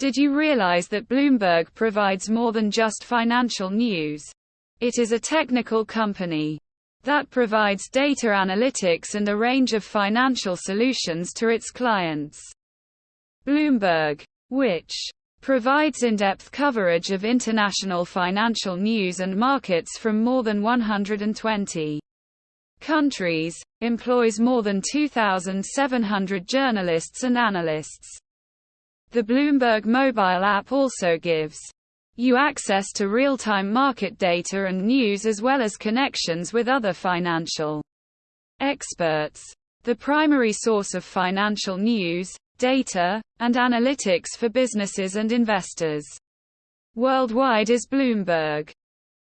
Did you realize that Bloomberg provides more than just financial news? It is a technical company that provides data analytics and a range of financial solutions to its clients. Bloomberg, which provides in-depth coverage of international financial news and markets from more than 120 countries, employs more than 2,700 journalists and analysts. The Bloomberg mobile app also gives you access to real-time market data and news as well as connections with other financial experts. The primary source of financial news, data, and analytics for businesses and investors worldwide is Bloomberg.